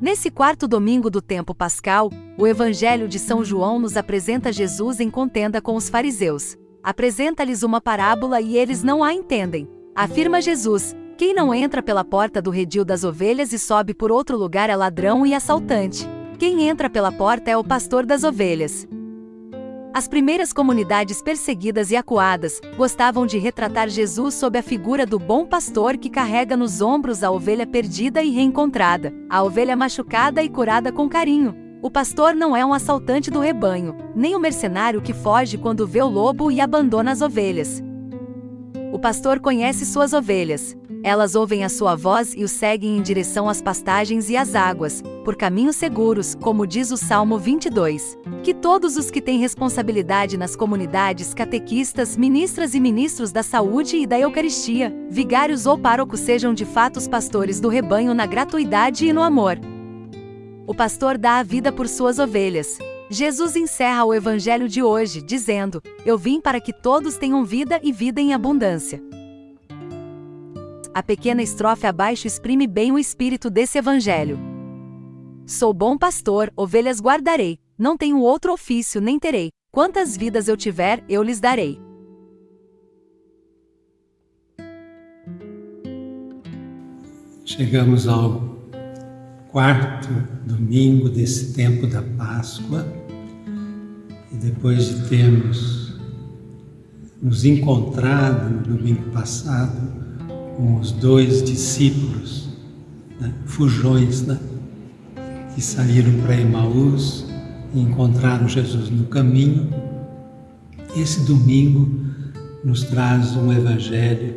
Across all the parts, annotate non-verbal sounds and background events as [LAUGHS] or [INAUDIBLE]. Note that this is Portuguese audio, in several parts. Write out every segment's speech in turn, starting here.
Nesse quarto domingo do tempo pascal, o Evangelho de São João nos apresenta Jesus em contenda com os fariseus. Apresenta-lhes uma parábola e eles não a entendem. Afirma Jesus: Quem não entra pela porta do redil das ovelhas e sobe por outro lugar é ladrão e assaltante. Quem entra pela porta é o pastor das ovelhas. As primeiras comunidades perseguidas e acuadas gostavam de retratar Jesus sob a figura do bom pastor que carrega nos ombros a ovelha perdida e reencontrada, a ovelha machucada e curada com carinho. O pastor não é um assaltante do rebanho, nem o um mercenário que foge quando vê o lobo e abandona as ovelhas. O pastor conhece suas ovelhas. Elas ouvem a sua voz e o seguem em direção às pastagens e às águas, por caminhos seguros, como diz o Salmo 22. Que todos os que têm responsabilidade nas comunidades, catequistas, ministras e ministros da saúde e da Eucaristia, vigários ou párocos sejam de fato os pastores do rebanho na gratuidade e no amor. O pastor dá a vida por suas ovelhas. Jesus encerra o evangelho de hoje dizendo: Eu vim para que todos tenham vida e vida em abundância. A pequena estrofe abaixo exprime bem o espírito desse evangelho. Sou bom pastor, ovelhas guardarei, não tenho outro ofício nem terei. Quantas vidas eu tiver, eu lhes darei. Chegamos ao quarto domingo desse tempo da Páscoa e depois de termos nos encontrado no domingo passado os dois discípulos, né, fujões, né, que saíram para Emaús e encontraram Jesus no caminho, esse domingo nos traz um evangelho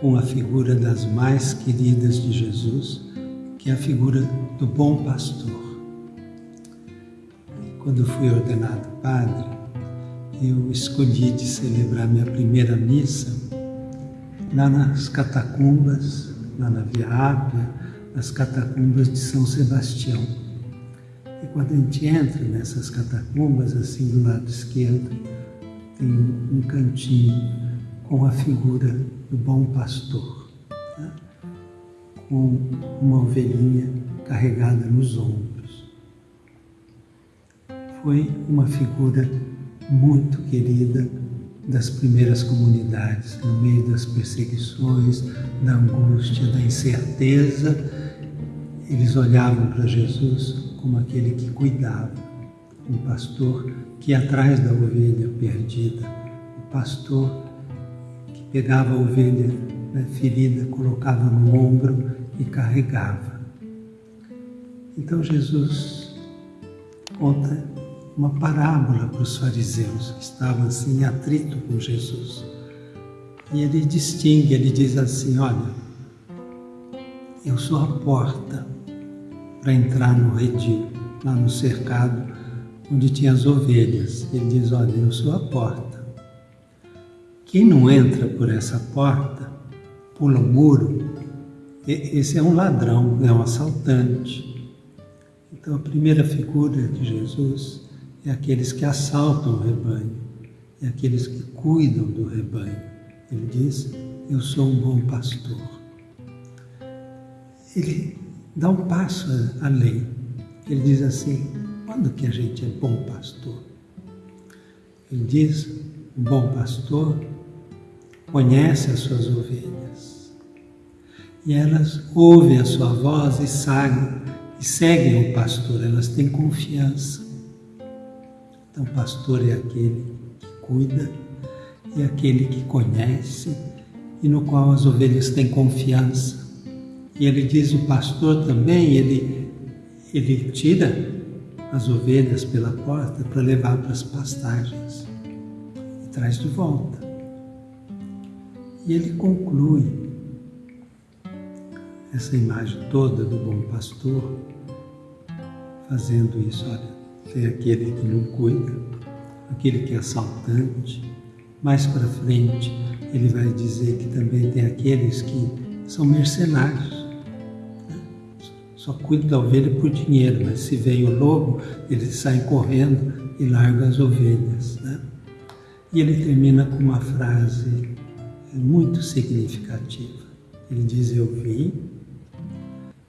com a figura das mais queridas de Jesus, que é a figura do bom pastor. Quando fui ordenado padre, eu escolhi de celebrar minha primeira missa lá nas catacumbas, lá na Via Ápia, nas catacumbas de São Sebastião. E quando a gente entra nessas catacumbas, assim do lado esquerdo, tem um cantinho com a figura do bom pastor com uma ovelhinha carregada nos ombros. Foi uma figura muito querida das primeiras comunidades, no meio das perseguições, da angústia, da incerteza. Eles olhavam para Jesus como aquele que cuidava, um pastor que ia atrás da ovelha perdida, o pastor que pegava a ovelha né, ferida, colocava no ombro e carregava. Então Jesus conta uma parábola para os fariseus que estavam assim em atrito com Jesus. E ele distingue, ele diz assim: Olha, eu sou a porta para entrar no redil, lá no cercado onde tinha as ovelhas. Ele diz: Olha, eu sou a porta. Quem não entra por essa porta, pula o muro, esse é um ladrão, é um assaltante. Então a primeira figura de Jesus é aqueles que assaltam o rebanho, é aqueles que cuidam do rebanho. Ele diz: Eu sou um bom pastor. Ele dá um passo além. Ele diz assim: quando que a gente é bom pastor? Ele diz: o bom pastor conhece as suas ovelhas e elas ouvem a sua voz e seguem, e seguem o pastor, elas têm confiança. Então, pastor é aquele que cuida, é aquele que conhece e no qual as ovelhas têm confiança. E ele diz: o pastor também, ele, ele tira as ovelhas pela porta para levar para as pastagens e traz de volta. E ele conclui essa imagem toda do bom pastor fazendo isso. Olha, tem aquele que não cuida, aquele que é assaltante. Mais para frente, ele vai dizer que também tem aqueles que são mercenários. Né? Só cuidam da ovelha por dinheiro, mas se vem o lobo, eles saem correndo e largam as ovelhas. Né? E ele termina com uma frase muito significativa. Ele diz: Eu vim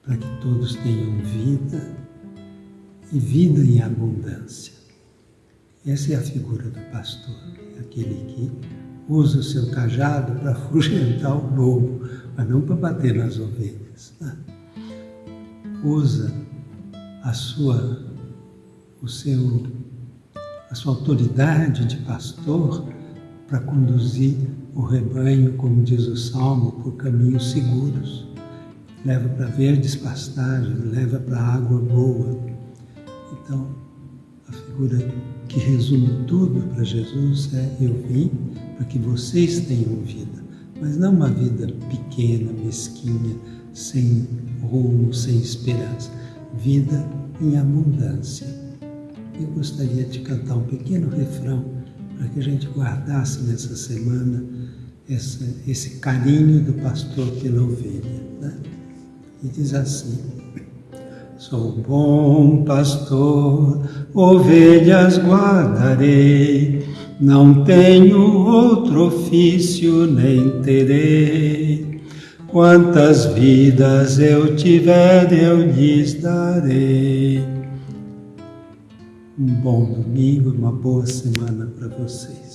para que todos tenham vida e vida em abundância. Essa é a figura do pastor, aquele que usa o seu cajado para [LAUGHS] afugentar o lobo, mas não para bater nas ovelhas. Né? Usa a sua, o seu, a sua autoridade de pastor para conduzir o rebanho, como diz o Salmo, por caminhos seguros. Leva para verdes pastagens, leva para água boa. Que resume tudo para Jesus é: Eu vim para que vocês tenham vida, mas não uma vida pequena, mesquinha, sem rumo, sem esperança. Vida em abundância. Eu gostaria de cantar um pequeno refrão para que a gente guardasse nessa semana esse carinho do pastor pela ovelha. Né? E diz assim: Sou bom pastor, ovelhas guardarei, não tenho outro ofício nem terei. Quantas vidas eu tiver, eu lhes darei. Um bom domingo, uma boa semana para vocês.